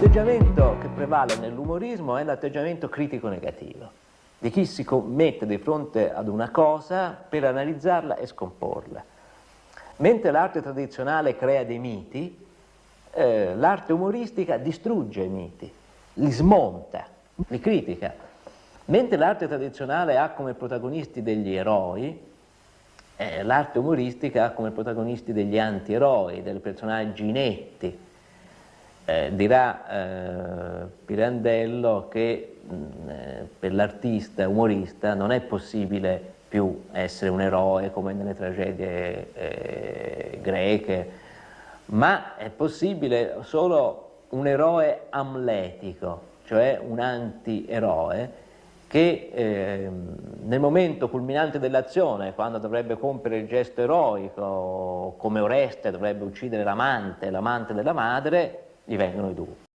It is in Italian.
L'atteggiamento che prevale nell'umorismo è l'atteggiamento critico-negativo, di chi si mette di fronte ad una cosa per analizzarla e scomporla. Mentre l'arte tradizionale crea dei miti, eh, l'arte umoristica distrugge i miti, li smonta, li critica. Mentre l'arte tradizionale ha come protagonisti degli eroi, eh, l'arte umoristica ha come protagonisti degli anti-eroi, dei personaggi inetti. Eh, dirà eh, Pirandello che mh, eh, per l'artista umorista non è possibile più essere un eroe come nelle tragedie eh, greche, ma è possibile solo un eroe amletico, cioè un anti-eroe, che eh, nel momento culminante dell'azione, quando dovrebbe compiere il gesto eroico, come Oreste dovrebbe uccidere l'amante, l'amante della madre, như vậy là đủ.